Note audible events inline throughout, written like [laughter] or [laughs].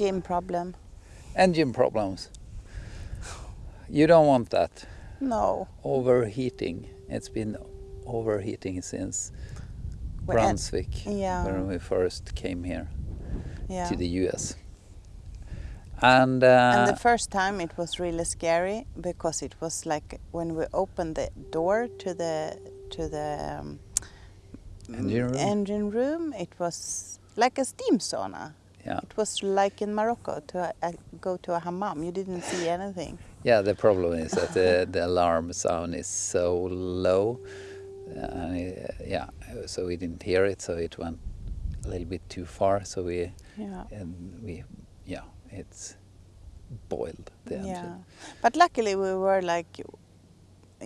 engine problem. Engine problems. You don't want that. No. Overheating. It's been overheating since When- Brunswick yeah. when we first came here Yeah. to the US. And, uh, and the first time it was really scary because it was like when we opened the door to the to the um, Engine room? engine room, it was like a steam sauna. Yeah, It was like in Morocco to uh, go to a hammam. You didn't see anything. yeah. The problem is that the, [laughs] the alarm sound is so low, uh, and it, yeah, so we didn't hear it. So it went a little bit too far. So we Yeah. and we yeah, it's boiled the engine. Yeah. But luckily we were like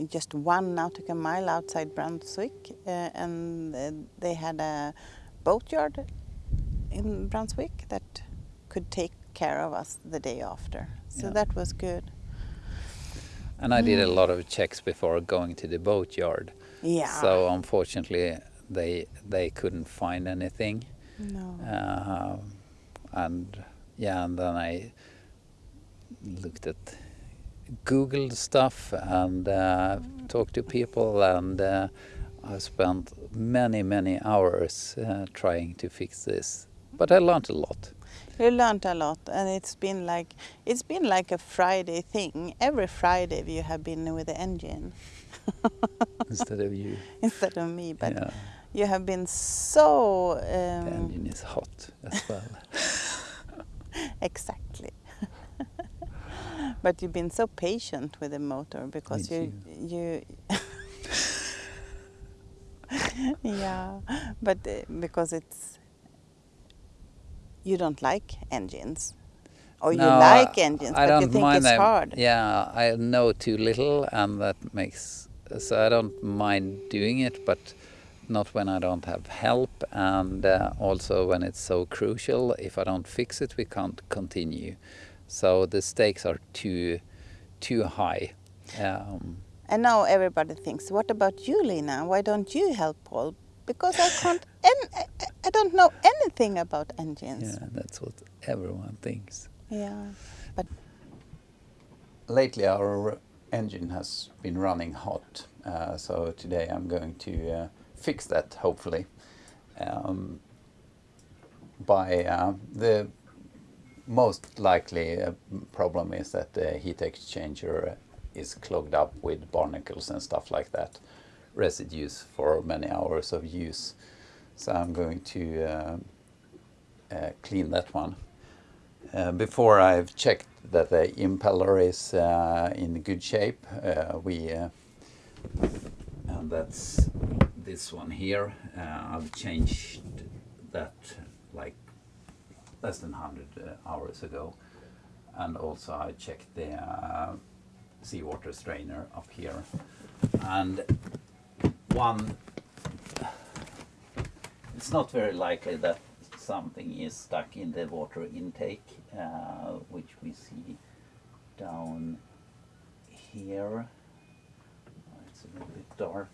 just one nautical mile outside Brunswick, uh, and uh, they had a boatyard in Brunswick that could take care of us the day after. So Yeah. that was good. And I Mm. did a lot of checks before going to the boatyard. Yeah. So unfortunately, they they couldn't find anything. no. Uh, and yeah, and then I looked at Googled stuff and uh, talked to people, and uh, I spent many many hours uh, trying to fix this. But I learned a lot. You learned a lot, and it's been like it's been like a Friday thing. Every Friday you have been with the engine [laughs] instead of you. instead of me, but yeah, you have been so the um, engine is hot as well. [laughs] exactly. [laughs] but you've been so patient with the motor because you you. yeah, but uh, because it's you don't like engines, or you like engines, I but you think mind it's them. hard. Yeah, I know too little, and that makes so I don't mind doing it, but not when I don't have help, and uh, also when it's so crucial. If I don't fix it, we can't continue. So the stakes are too too high. Um, And now everybody thinks, what about you, Lena? Why don't you help Paul? Because I can't, en- I- I don't know anything about engines. yeah, that's what everyone thinks. Yeah. But lately our engine has been running hot uh, so today I'm going to uh, fix that hopefully um, by uh, the most likely uh, problem is that the heat exchanger is clogged up with barnacles and stuff like that residues for many hours of use. So I'm going to uh, uh, clean that one. Uh, before I've checked that the impeller is uh, in good shape, uh, we uh, and that's this one here. I've changed that like less than 100 uh, hours ago, and also I checked the seawater strainer up here, and one. It's not very likely that something is stuck in the water intake, uh, which we see down here. It's a little bit dark.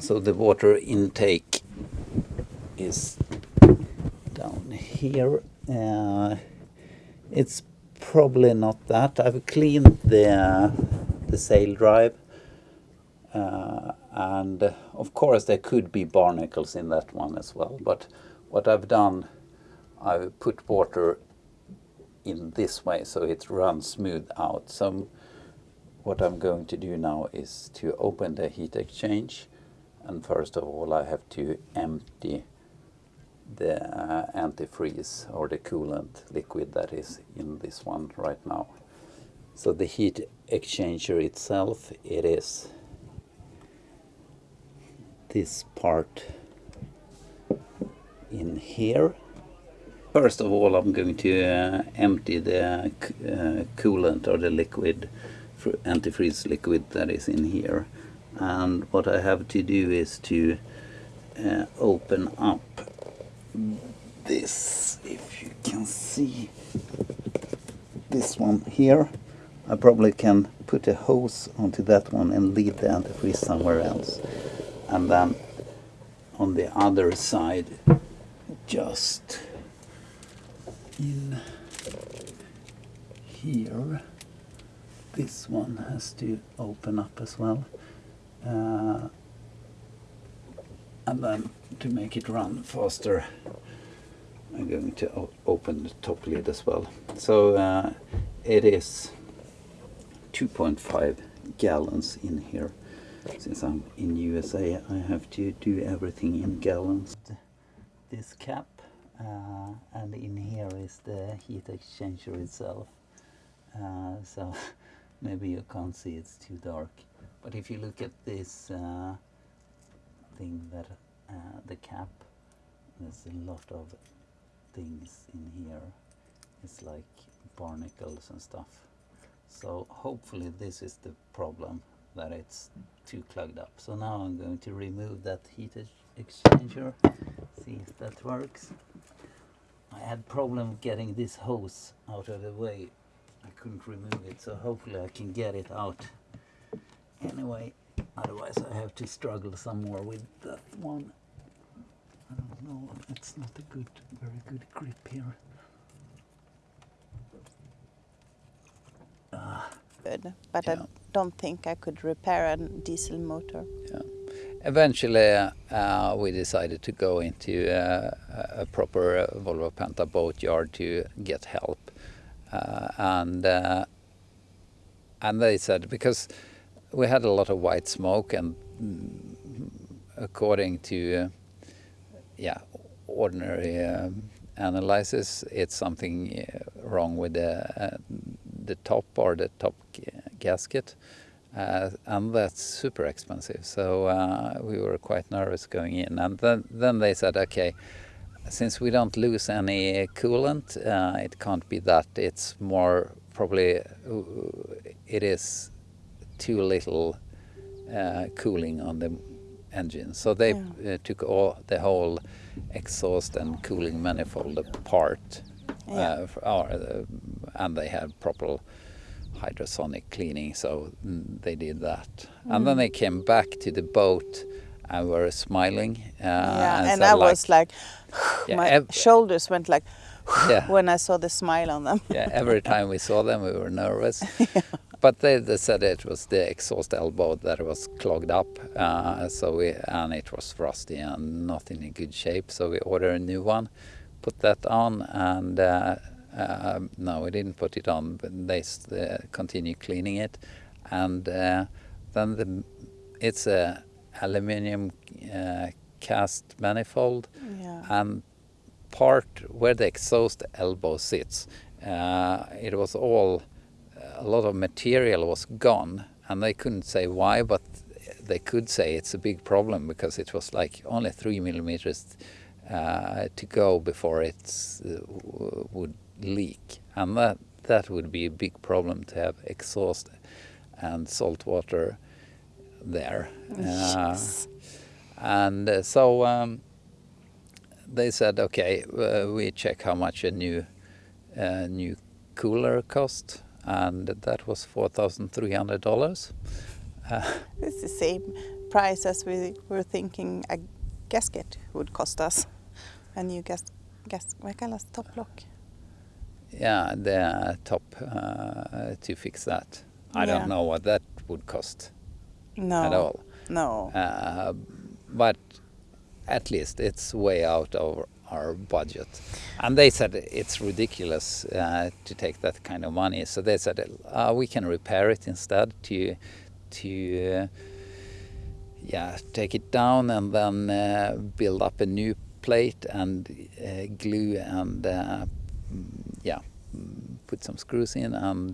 So the water intake is down here. Uh, it's probably not that. I've cleaned the the sail drive, uh, and uh, of course there could be barnacles in that one as well. But what I've done, I've put water in this way so it runs smooth out. So what I'm going to do now is to open the heat exchange, and first of all I have to empty the uh, antifreeze or the coolant liquid that is in this one right now. So the heat exchanger itself, it is this part in here. First of all, I'm going to uh, empty the uh, coolant or the liquid, antifreeze liquid that is in here. And what I have to do is to uh, open up this, if you can see this one here. I probably can put a hose onto that one and leave the antifreeze somewhere else. And then on the other side, just in here, this one has to open up as well. Uh, and then to make it run faster, I'm going to open the top lid as well. So uh, it is 2.5 gallons in here. Since I'm in USA, I have to do everything in gallons. This cap, uh, and in here is the heat exchanger itself. Uh, so [laughs] maybe you can't see, it's too dark. But if you look at this uh, thing that uh, the cap, there's a lot of things in here. It's like barnacles and stuff. So hopefully this is the problem that it's too clogged up. So now I'm going to remove that heat exchanger, see if that works. I had problem getting this hose out of the way. I couldn't remove it, so hopefully I can get it out. Anyway, otherwise I have to struggle some more with that one. I don't know, it's not a good, very good grip here. good, but Yeah. I don't think I could repair a diesel motor. Yeah. Eventually, uh, we decided to go into uh, a proper uh, Volvo Penta boat yard to get help, uh, and uh, and they said because we had a lot of white smoke, and mm, according to uh, yeah ordinary um, analysis, it's something uh, wrong with the uh, the top or the top gasket uh, and that's super expensive. So uh, we were quite nervous going in, and then then they said, okay, since we don't lose any coolant, uh, it can't be that. It's more probably it is too little uh, cooling on the engine. So they uh, took all the whole exhaust and cooling manifold apart, Yeah. uh, or, uh, and they had proper hydrosonic cleaning. So mm, they did that, and then they came back to the boat and were smiling. Uh, yeah, and said I was like, Yeah, my shoulders went like Yeah. when I saw the smile on them. yeah, every time we saw them, we were nervous. [laughs] But they, they said it was the exhaust elbow that was clogged up, uh, so we and it was rusty and not in a good shape. So we ordered a new one, put that on, and uh, uh, no, we didn't put it on. But they uh, continue cleaning it, and uh, then the it's a aluminium uh, cast manifold Yeah. and part where the exhaust elbow sits, uh, it was all a lot of material was gone, and they couldn't say why, but they could say it's a big problem because it was like only three millimeters uh, to go before it uh, would leak, and that that would be a big problem to have exhaust and salt water there. Uh, Yes. and uh, so um, they said, okay, uh, we check how much a new uh, new cooler cost, and that was four thousand three hundred dollars. Uh, [laughs] It's the same price as we were thinking a gasket would cost us. A new gas, gas vad kallas topplock? yeah, the top uh, to fix that. I Yeah. don't know what that would cost No. at all. No. Uh, but at least it's way out of our budget. And they said it's ridiculous uh, to take that kind of money. So they said uh, we can repair it instead to to uh, yeah take it down and then uh, build up a new plate and uh, glue and uh, mm, yeah put some screws in and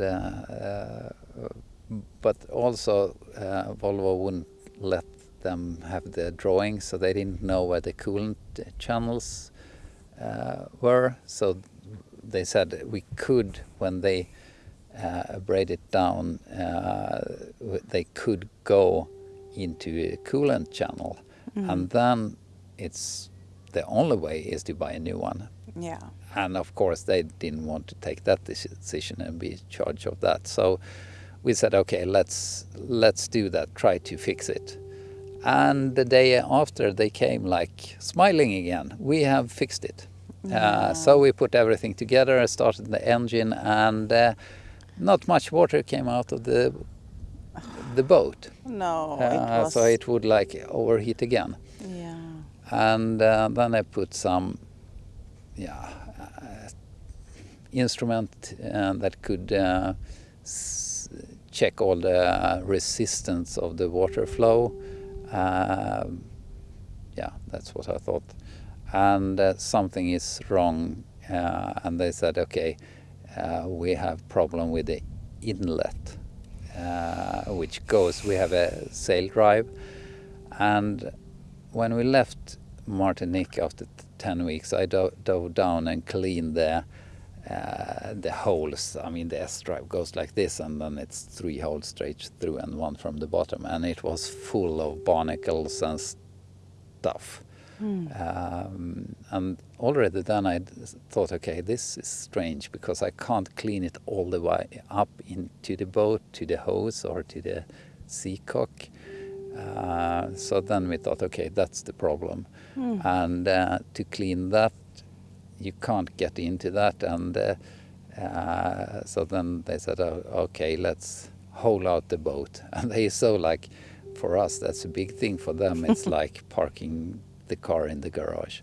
but also Volvo wouldn't let them have the drawing, so they didn't know where the coolant channels were. So they said we could, when they uh, braid it down, uh, they could go into a coolant channel, and then it's the only way is to buy a new one. Yeah. And of course, they didn't want to take that decision and be in charge of that. So we said, okay, let's let's do that. Try to fix it. And the day after, they came like smiling again. We have fixed it. Uh, so we put everything together, started the engine, and uh, not much water came out of the the boat. No, it Uh, was. so it would like overheat again. Yeah. And uh, then I put some, yeah, uh, instrument uh, that could uh, s- check all the resistance of the water flow. Um yeah, that's what I thought. And uh, something is wrong, uh, and they said, okay, uh, we have problem with the inlet, which goes. We have a sail drive, and when we left Martinique after t- 10 weeks, I do- dove down and cleaned the uh, the holes. I mean, the S drive goes like this, and then it's three holes straight through and one from the bottom, and it was full of barnacles and stuff. Um, and already then I thought, okay, this is strange because I can't clean it all the way up into the boat, to the hose, or to the seacock. Uh, so then we thought, okay, that's the problem. And uh, to clean that, you can't get into that. And uh, uh, so then they said, oh, okay, let's haul out the boat. [laughs] And they so like, for us, that's a big thing. For them, it's [laughs] like parking the car in the garage.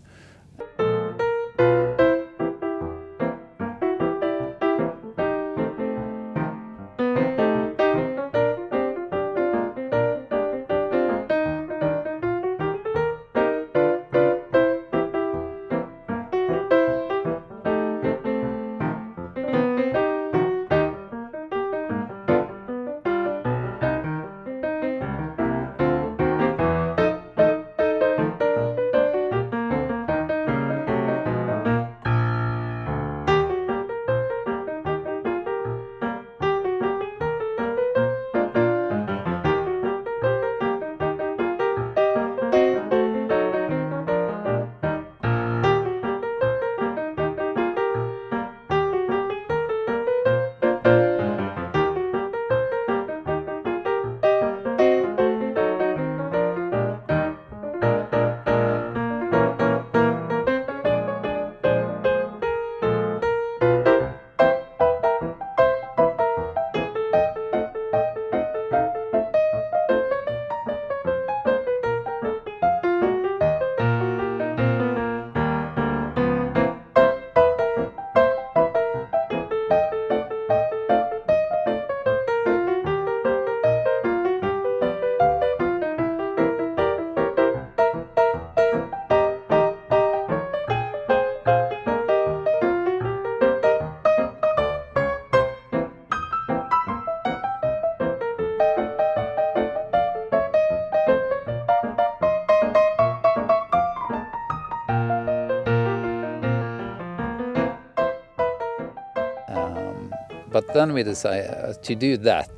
But then we decided uh, to do that.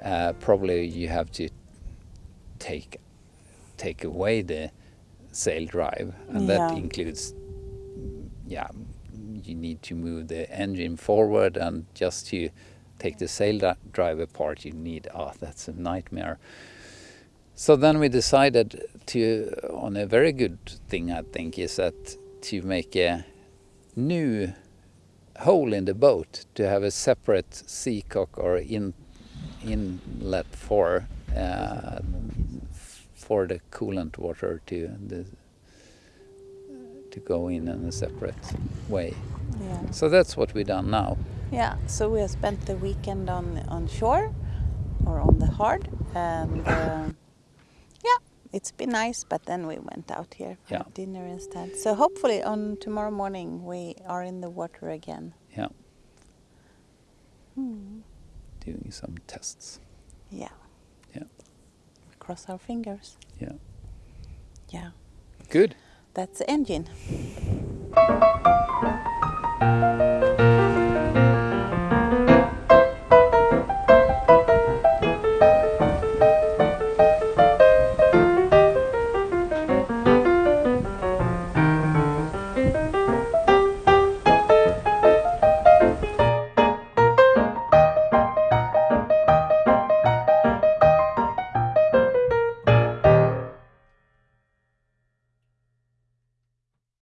Uh, probably you have to take take away the sail drive, and that includes, yeah, you need to move the engine forward, and just to take the sail drive apart, you need. Oh, that's a nightmare. So then we decided to, on a very good thing, I think, is that to make a new hole in the boat to have a separate seacock or in inlet for uh, for the coolant water to the to go in in a separate way. Yeah. So that's what we done now. Yeah, so we have spent the weekend on on shore or on the hard, and uh, it's been nice. But then we went out here for Yeah. dinner instead. So hopefully on tomorrow morning we are in the water again. Yeah, Hmm. doing some tests. Yeah. Yeah. Cross our fingers. Yeah, Yeah, good. that's the engine.